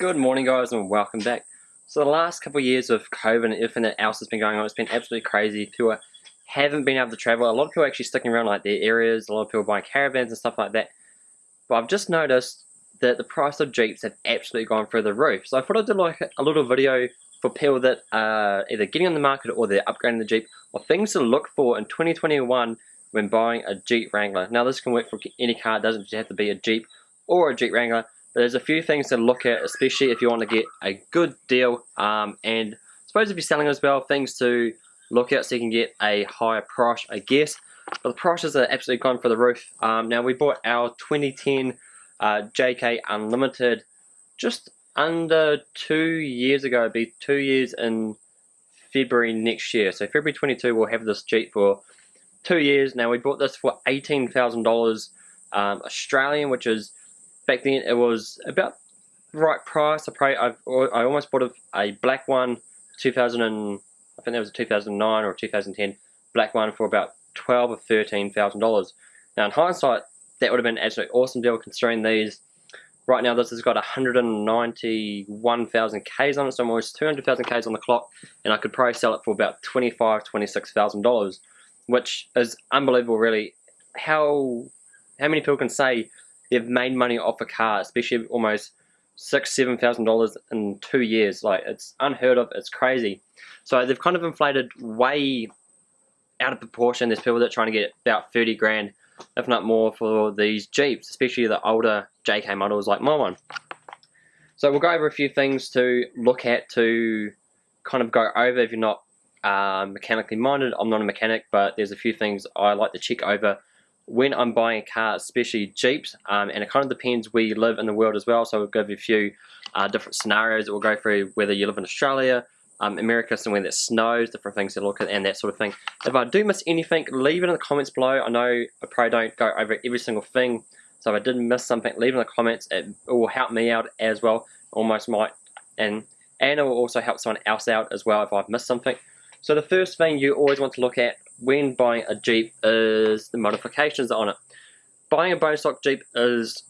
Good morning guys and welcome back. So the last couple of years of COVID and everything else has been going on, it's been absolutely crazy. People haven't been able to travel. A lot of people actually sticking around like their areas, a lot of people buying caravans and stuff like that. But I've just noticed that the price of Jeeps have absolutely gone through the roof. So I thought I'd do like a little video for people that are either getting on the market or they're upgrading the Jeep or things to look for in 2021 when buying a Jeep Wrangler. Now this can work for any car, it doesn't have to be a Jeep or a Jeep Wrangler there's a few things to look at, especially if you want to get a good deal. Um, and I suppose if you're selling as well, things to look at so you can get a higher price, I guess. But the prices are absolutely gone for the roof. Um, now we bought our 2010 uh, JK Unlimited just under two years ago. It'll be two years in February next year. So February 22 we'll have this Jeep for two years. Now we bought this for $18,000 um, Australian, which is back then it was about the right price. I probably I've, I almost bought a, a black one, 2000 and I think that was a 2009 or 2010 black one for about twelve or thirteen thousand dollars. Now in hindsight, that would have been an absolutely awesome deal considering these. Right now, this has got 191,000 Ks on it, so almost 200,000 Ks on the clock, and I could probably sell it for about 25, 26,000 dollars, which is unbelievable, really. How how many people can say they've made money off a car, especially almost six, seven thousand dollars in two years. Like it's unheard of. It's crazy. So they've kind of inflated way out of proportion. There's people that are trying to get about thirty grand, if not more, for these Jeeps, especially the older JK models like my one. So we'll go over a few things to look at to kind of go over if you're not uh, mechanically minded. I'm not a mechanic, but there's a few things I like to check over when I'm buying a car, especially Jeeps, um, and it kind of depends where you live in the world as well, so we'll go over a few uh, different scenarios that we'll go through, whether you live in Australia, um, America, somewhere that snows, different things to look at, and that sort of thing. If I do miss anything, leave it in the comments below. I know I probably don't go over every single thing, so if I did miss something, leave it in the comments. It, it will help me out as well, almost might, and, and it will also help someone else out as well if I've missed something. So the first thing you always want to look at when buying a Jeep is the modifications on it. Buying a bone stock Jeep is,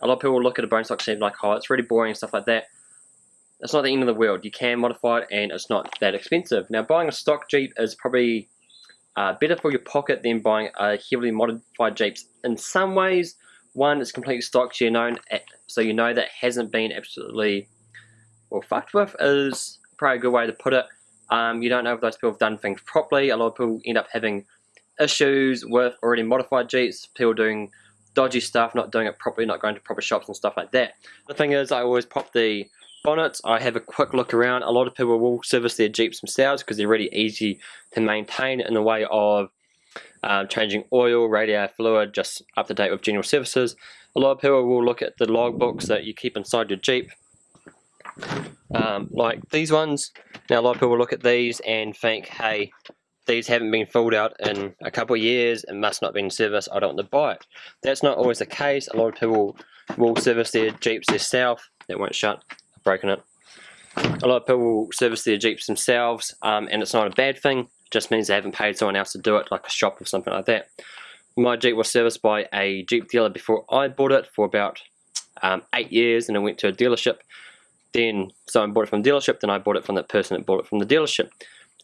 a lot of people look at a bone stock Jeep like, oh, it's really boring and stuff like that. It's not the end of the world. You can modify it and it's not that expensive. Now, buying a stock Jeep is probably uh, better for your pocket than buying a heavily modified Jeep. In some ways, one, it's completely stock, so you know, so you know that hasn't been absolutely well fucked with is probably a good way to put it. Um, you don't know if those people have done things properly. A lot of people end up having issues with already modified Jeeps, people doing dodgy stuff, not doing it properly, not going to proper shops and stuff like that. The thing is, I always pop the bonnets, I have a quick look around. A lot of people will service their Jeeps themselves because they're really easy to maintain in the way of um, changing oil, radiator fluid, just up to date with general services. A lot of people will look at the logbooks that you keep inside your Jeep um, like these ones. Now a lot of people look at these and think, hey, these haven't been filled out in a couple of years and must not be in service, I don't want to buy it. That's not always the case. A lot of people will service their Jeeps themselves. That won't shut, I've broken it. A lot of people will service their Jeeps themselves um, and it's not a bad thing. It just means they haven't paid someone else to do it, like a shop or something like that. My Jeep was serviced by a Jeep dealer before I bought it for about um, eight years and I went to a dealership then someone bought it from the dealership, then I bought it from the person that bought it from the dealership.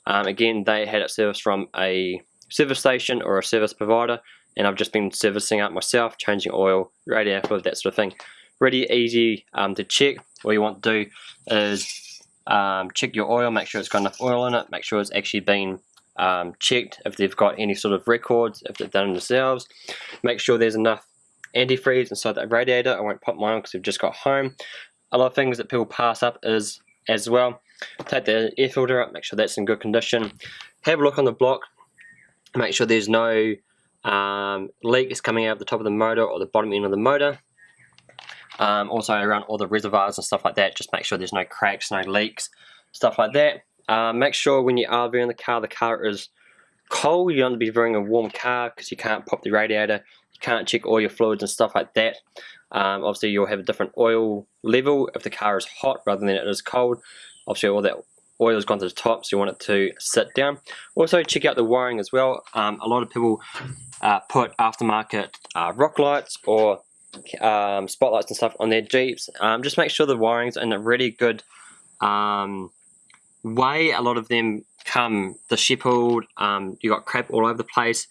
Um, again, they had it serviced from a service station or a service provider, and I've just been servicing it myself, changing oil, radiator fluid, that sort of thing. Really easy um, to check. All you want to do is um, check your oil, make sure it's got enough oil in it, make sure it's actually been um, checked if they've got any sort of records, if they've done it themselves. Make sure there's enough antifreeze inside that radiator. I won't pop mine because we've just got home a lot of things that people pass up is as well. Take the air filter up make sure that's in good condition. Have a look on the block make sure there's no um, leaks coming out of the top of the motor or the bottom end of the motor. Um, also around all the reservoirs and stuff like that just make sure there's no cracks no leaks stuff like that. Uh, make sure when you are viewing the car the car is cold. You don't want to be viewing a warm car because you can't pop the radiator you can't check all your fluids and stuff like that um, obviously you'll have a different oil level if the car is hot rather than it is cold. Obviously all that oil has gone to the top so you want it to sit down. Also check out the wiring as well. Um, a lot of people uh, put aftermarket uh, rock lights or um, spotlights and stuff on their Jeeps, um, just make sure the wiring's in a really good um, way. A lot of them come dishevelled, um, you got crap all over the place.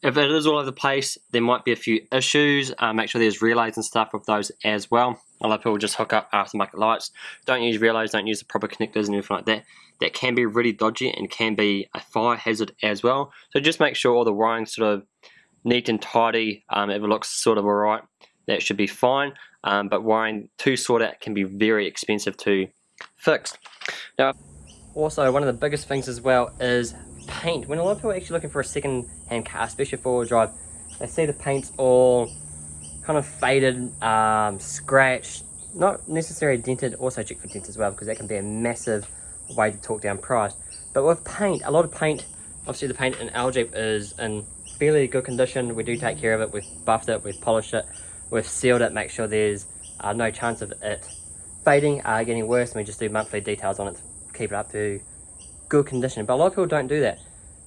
If it is all over the place, there might be a few issues. Uh, make sure there's relays and stuff with those as well. A lot of people just hook up aftermarket lights. Don't use relays, don't use the proper connectors and everything like that. That can be really dodgy and can be a fire hazard as well. So just make sure all the wiring sort of neat and tidy. Um, if it looks sort of alright, that should be fine. Um, but wiring to sort out can be very expensive to fix. Now, also one of the biggest things as well is paint. When a lot of people are actually looking for a second-hand car, especially four-wheel drive, they see the paint's all kind of faded, um, scratched, not necessarily dented, also check for dents as well, because that can be a massive way to talk down price. But with paint, a lot of paint, obviously the paint in our Jeep is in fairly good condition. We do take care of it, we've buffed it, we've polished it, we've sealed it, make sure there's uh, no chance of it fading, uh, getting worse, and we just do monthly details on it to keep it up to good condition. But a lot of people don't do that.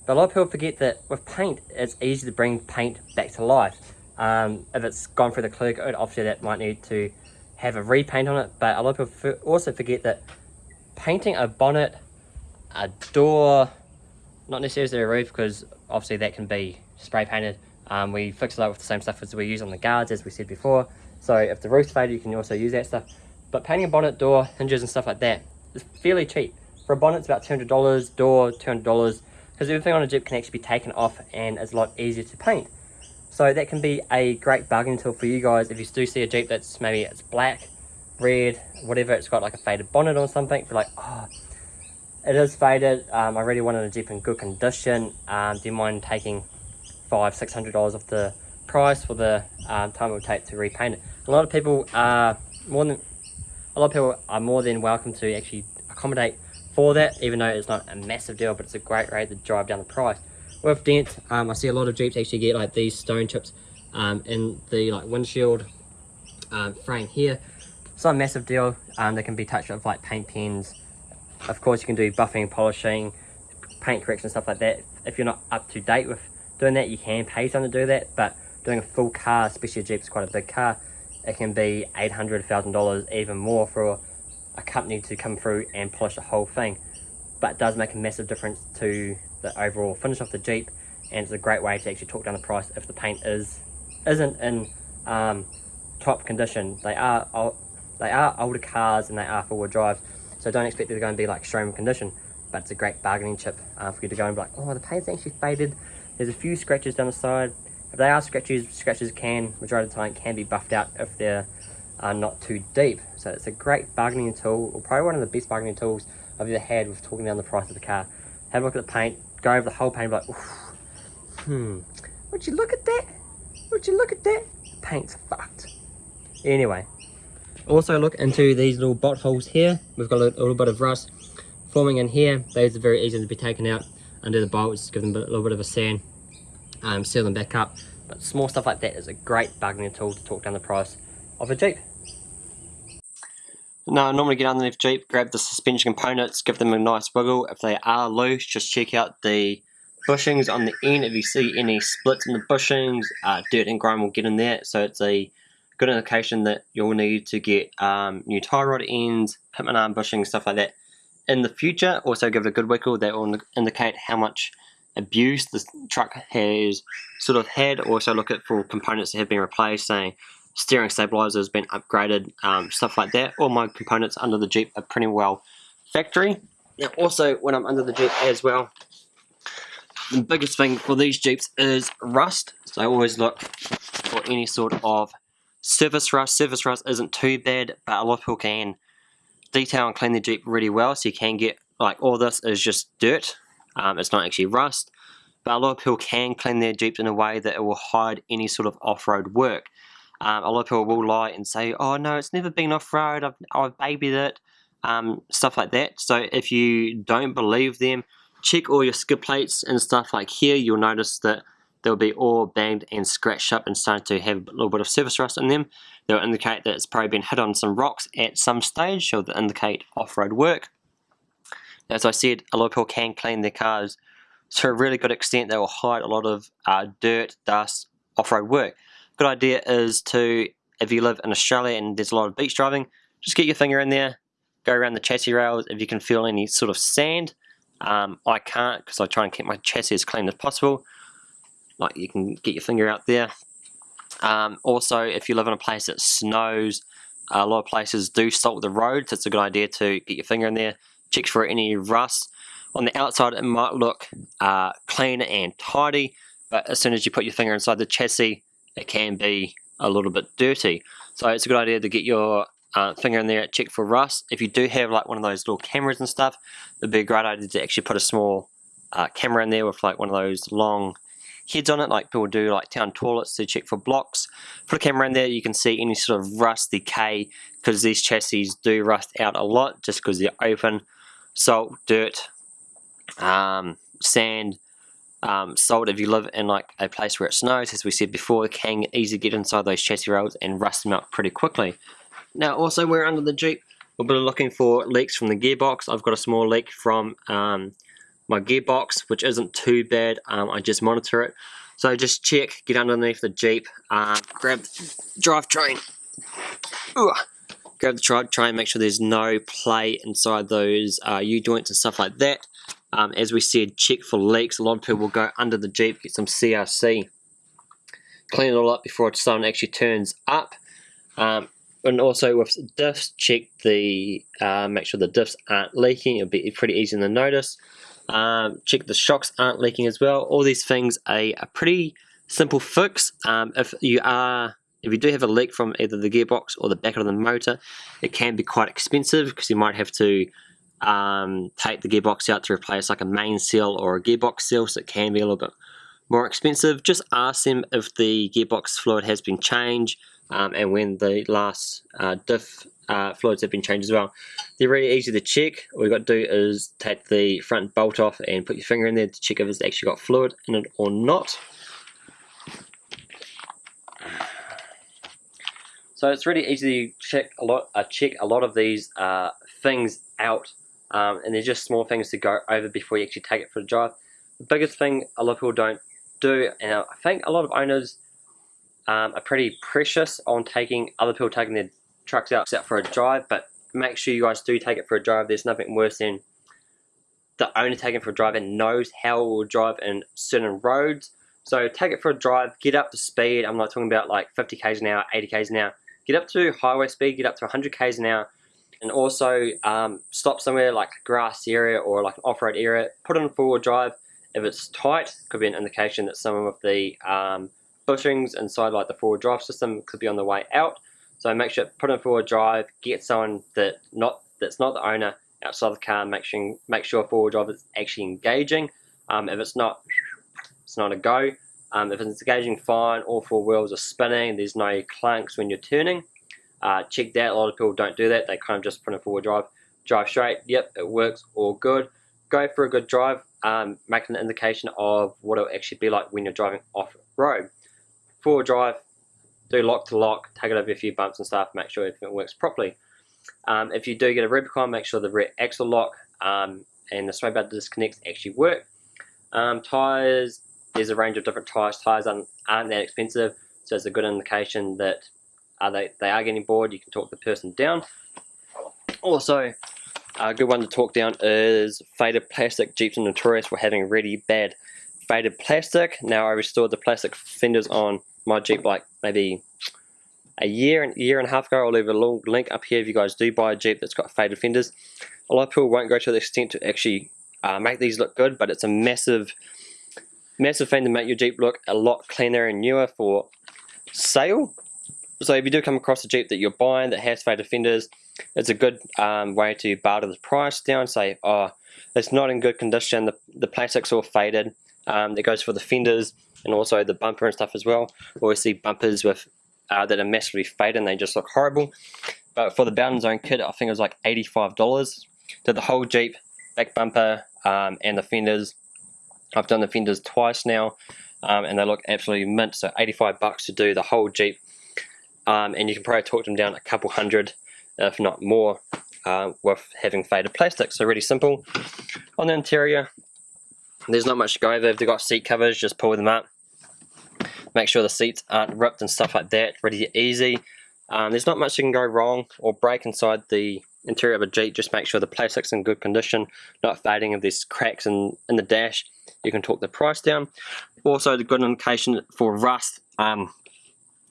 But a lot of people forget that with paint, it's easy to bring paint back to life. Um, if it's gone through the clear coat, obviously that might need to have a repaint on it. But a lot of people also forget that painting a bonnet, a door, not necessarily a roof, because obviously that can be spray painted. Um, we fix it up with the same stuff as we use on the guards, as we said before. So if the roof's faded, you can also use that stuff. But painting a bonnet, door, hinges and stuff like that is fairly cheap. For a bonnet, it's about $200, door, $200, because everything on a Jeep can actually be taken off and it's a lot easier to paint. So that can be a great bargaining tool for you guys if you do see a Jeep that's maybe it's black, red, whatever, it's got like a faded bonnet or something, you're like, oh, it is faded, um, I really wanted a Jeep in good condition, um, do you mind taking five, six hundred dollars off the price for the um, time it would take to repaint it? A lot of people are more than, a lot of people are more than welcome to actually accommodate for that, even though it's not a massive deal, but it's a great rate to drive down the price. With dents, um, I see a lot of Jeeps actually get like these stone chips um, in the like windshield um, frame here. It's not a massive deal. Um, they can be touched with like paint pens. Of course, you can do buffing, polishing, paint correction, stuff like that. If you're not up to date with doing that, you can pay someone to do that. But doing a full car, especially a Jeep, is quite a big car. It can be $800, $1,000, even more for a company to come through and polish the whole thing but it does make a massive difference to the overall finish of the Jeep and it's a great way to actually talk down the price if the paint is isn't in um, top condition. They are they are older cars and they are four-wheel drive so don't expect they're going to be like showroom condition but it's a great bargaining chip uh, for you to go and be like oh the paint's actually faded. There's a few scratches down the side. If they are scratches scratches can majority of the time can be buffed out if they're uh, not too deep so it's a great bargaining tool or probably one of the best bargaining tools I've ever had with talking down the price of the car. Have a look at the paint, go over the whole paint, like, hmm, would you look at that? Would you look at that? The paint's fucked. Anyway, also look into these little bot holes here. We've got a little, a little bit of rust forming in here. Those are very easy to be taken out under the bolts, give them a little bit of a sand, um, seal them back up. But small stuff like that is a great bargaining tool to talk down the price of a Jeep. Now, I normally get underneath Jeep, grab the suspension components, give them a nice wiggle. If they are loose, just check out the bushings on the end. If you see any splits in the bushings, uh, dirt and grime will get in there. So it's a good indication that you'll need to get um, new tie rod ends, pitman arm bushings, stuff like that. In the future, also give it a good wiggle. That will indicate how much abuse the truck has sort of had. Also look at for components that have been replaced, saying steering stabilizer has been upgraded, um, stuff like that. All my components under the Jeep are pretty well factory. Now also when I'm under the Jeep as well, the biggest thing for these Jeeps is rust. So I always look for any sort of surface rust. Surface rust isn't too bad, but a lot of people can detail and clean the Jeep really well. So you can get, like all this is just dirt. Um, it's not actually rust. But a lot of people can clean their Jeeps in a way that it will hide any sort of off-road work. Um, a lot of people will lie and say, oh no, it's never been off-road, I've, I've babied it, um, stuff like that. So if you don't believe them, check all your skid plates and stuff like here, you'll notice that they'll be all banged and scratched up and starting to have a little bit of surface rust in them. They'll indicate that it's probably been hit on some rocks at some stage, so they'll indicate off-road work. As I said, a lot of people can clean their cars to a really good extent. They will hide a lot of uh, dirt, dust, off-road work good idea is to if you live in Australia and there's a lot of beach driving, just get your finger in there, go around the chassis rails. If you can feel any sort of sand, um, I can't because I try and keep my chassis as clean as possible. Like you can get your finger out there. Um, also, if you live in a place that snows, a lot of places do salt the roads. It's a good idea to get your finger in there, check for any rust. On the outside, it might look uh, clean and tidy, but as soon as you put your finger inside the chassis, it can be a little bit dirty. So it's a good idea to get your uh, finger in there, check for rust. If you do have like one of those little cameras and stuff, it'd be a great idea to actually put a small uh, camera in there with like one of those long heads on it like people do like town toilets to check for blocks. Put a camera in there, you can see any sort of rust, decay, because these chassis do rust out a lot just because they're open. Salt, dirt, um, sand, um, salt if you live in like a place where it snows, as we said before, can easily get inside those chassis rails and rust them out pretty quickly. Now also we're under the Jeep, we'll be looking for leaks from the gearbox. I've got a small leak from um, my gearbox, which isn't too bad. Um, I just monitor it. So just check, get underneath the Jeep, uh, grab the drivetrain, grab the drivetrain, make sure there's no play inside those uh, U-joints and stuff like that. Um, as we said, check for leaks. A lot of people will go under the Jeep, get some CRC, clean it all up before sun actually turns up. Um, and also with diffs, check the uh, make sure the diffs aren't leaking. It'll be pretty easy to notice. Um, check the shocks aren't leaking as well. All these things are a pretty simple fix. Um, if you are if you do have a leak from either the gearbox or the back of the motor, it can be quite expensive because you might have to um, take the gearbox out to replace like a main seal or a gearbox seal, so it can be a little bit more expensive. Just ask them if the gearbox fluid has been changed um, and when the last uh, diff uh, fluids have been changed as well. They're really easy to check. All you've got to do is take the front bolt off and put your finger in there to check if it's actually got fluid in it or not. So it's really easy to check a lot, uh, check a lot of these uh, things out, um, and they're just small things to go over before you actually take it for a drive. The biggest thing a lot of people don't do, and I think a lot of owners um, are pretty precious on taking other people taking their trucks out, out for a drive, but make sure you guys do take it for a drive. There's nothing worse than the owner taking for a drive and knows how it will drive in certain roads. So take it for a drive, get up to speed. I'm not talking about like 50 k's an hour, 80 k's an hour. Get up to highway speed, get up to 100 k's an hour, and also um, stop somewhere like a grass area or like an off-road area. Put in four-wheel drive. If it's tight, could be an indication that some of the um, bushings inside like the four-wheel drive system could be on the way out. So make sure put in four-wheel drive, get someone that not that's not the owner outside the car, make sure make sure four-wheel drive is actually engaging. Um, if it's not, it's not a go. Um, if it's engaging fine, all four wheels are spinning, there's no clunks when you're turning. Uh, check that, a lot of people don't do that, they kind of just put in four-wheel drive, drive straight, yep, it works, all good. Go for a good drive, um, make an indication of what it'll actually be like when you're driving off-road four-wheel drive, do lock to lock, take it over a few bumps and stuff, make sure everything works properly. Um, if you do get a Rubicon, make sure the rear axle lock um, and the sway bar disconnects actually work. Um, tires, there's a range of different tires. Tires aren't, aren't that expensive, so it's a good indication that uh, they, they are getting bored. You can talk the person down. Also, a good one to talk down is faded plastic. Jeeps are notorious for having really bad faded plastic. Now I restored the plastic fenders on my Jeep like maybe a year and year and a half ago. I'll leave a little link up here if you guys do buy a Jeep that's got faded fenders. A lot of people won't go to the extent to actually uh, make these look good, but it's a massive, massive thing to make your Jeep look a lot cleaner and newer for sale. So if you do come across a Jeep that you're buying that has faded fenders, it's a good um, way to barter the price down. Say, oh, it's not in good condition, the, the plastic's all faded. Um, that goes for the fenders and also the bumper and stuff as well. We see bumpers with uh, that are massively faded and they just look horrible. But for the Bowden's Own kit, I think it was like $85. To the whole Jeep, back bumper um, and the fenders. I've done the fenders twice now um, and they look absolutely mint. So 85 bucks to do the whole Jeep. Um, and you can probably talk them down a couple hundred, if not more, uh, with having faded plastic. So really simple. On the interior, there's not much to go over. If they've got seat covers, just pull them up. Make sure the seats aren't ripped and stuff like that. Really easy. Um, there's not much that can go wrong or break inside the interior of a Jeep. Just make sure the plastic's in good condition, not fading. If there's cracks in, in the dash, you can talk the price down. Also, the good indication for rust um,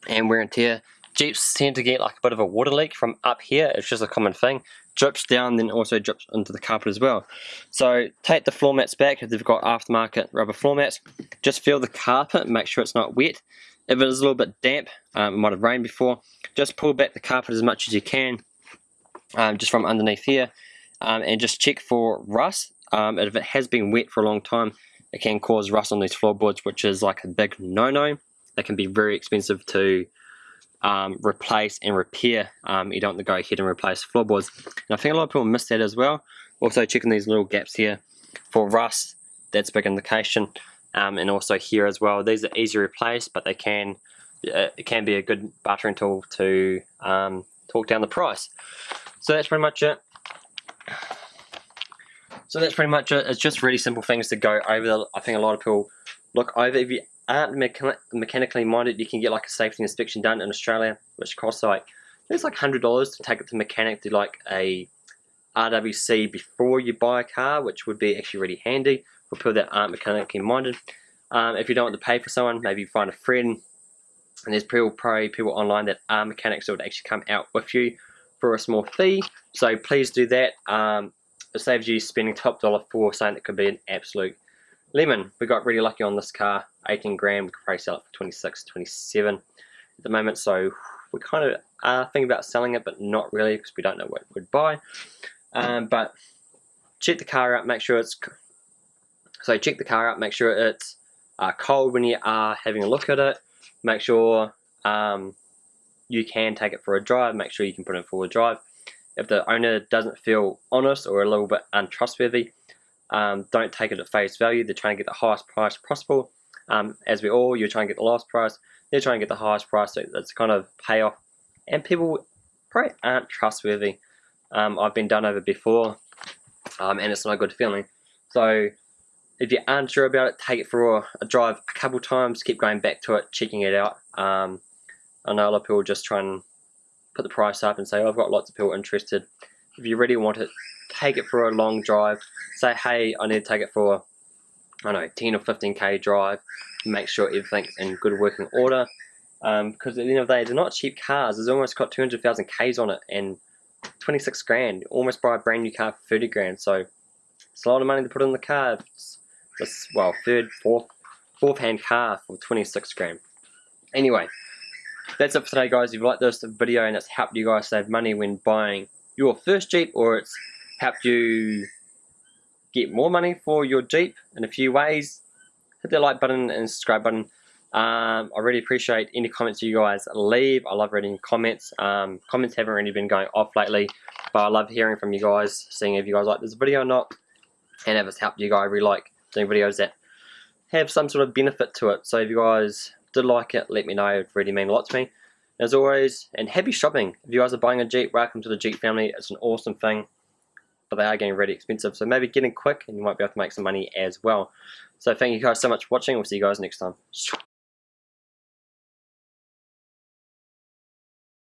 and wear and tear. Jeeps tend to get like a bit of a water leak from up here. It's just a common thing. Drips down, then also drips into the carpet as well. So take the floor mats back if they've got aftermarket rubber floor mats. Just feel the carpet, make sure it's not wet. If it is a little bit damp, um, it might have rained before, just pull back the carpet as much as you can, um, just from underneath here, um, and just check for rust. Um, if it has been wet for a long time, it can cause rust on these floorboards, which is like a big no-no. They can be very expensive to um, replace and repair. Um, you don't go ahead and replace floorboards. And I think a lot of people miss that as well. Also checking these little gaps here for rust, that's big indication. Um, and also here as well. These are easy to replace, but they can uh, it can be a good bartering tool to um, talk down the price. So that's pretty much it. So that's pretty much it. It's just really simple things to go over. I think a lot of people look over. If you aren't mechan mechanically minded, you can get like a safety inspection done in Australia, which costs like it's like hundred dollars to take it to mechanic to like a RWC before you buy a car, which would be actually really handy for people that aren't mechanically minded. Um, if you don't want to pay for someone, maybe you find a friend. And there's probably people online that are mechanics that would actually come out with you for a small fee. So please do that. Um, it saves you spending top dollar for something that could be an absolute lemon. We got really lucky on this car, 18 grand. We could probably sell it for 26, 27 at the moment. So we kind of are thinking about selling it, but not really because we don't know what we'd buy. Um, but check the car out, make sure it's so check the car out, make sure it's uh, cold when you are having a look at it. Make sure um, you can take it for a drive, make sure you can put it for a drive. If the owner doesn't feel honest or a little bit untrustworthy, um, don't take it at face value. They're trying to get the highest price possible. Um, as we all, you're trying to get the lowest price. They're trying to get the highest price. So that's kind of payoff. And people probably aren't trustworthy. Um, I've been done over before, um, and it's not a good feeling. So if you aren't sure about it, take it for a, a drive a couple times. Keep going back to it, checking it out. Um, I know a lot of people just try and put the price up and say, oh, I've got lots of people interested. If you really want it, take it for a long drive. Say, hey, I need to take it for, I don't know, 10 or 15k drive. Make sure everything's in good working order. Um, because at the end of the day, they're not cheap cars. It's almost got 200,000 Ks on it and 26 grand. Almost buy a brand new car for 30 grand. So it's a lot of money to put in the car. It's well, third, fourth, fourth hand car for 26 grand. Anyway, that's it for today guys. If you like this video and it's helped you guys save money when buying your first Jeep or it's helped you get more money for your Jeep in a few ways, hit the like button and subscribe button. Um, I really appreciate any comments you guys leave. I love reading comments. Um, comments haven't really been going off lately, but I love hearing from you guys, seeing if you guys like this video or not, and if it's helped you guys. I really like doing videos that have some sort of benefit to it. So if you guys did like it, let me know. It really mean a lot to me. As always, and happy shopping. If you guys are buying a Jeep, welcome to the Jeep family. It's an awesome thing, but they are getting really expensive. So maybe get in quick and you might be able to make some money as well. So thank you guys so much for watching. We'll see you guys next time.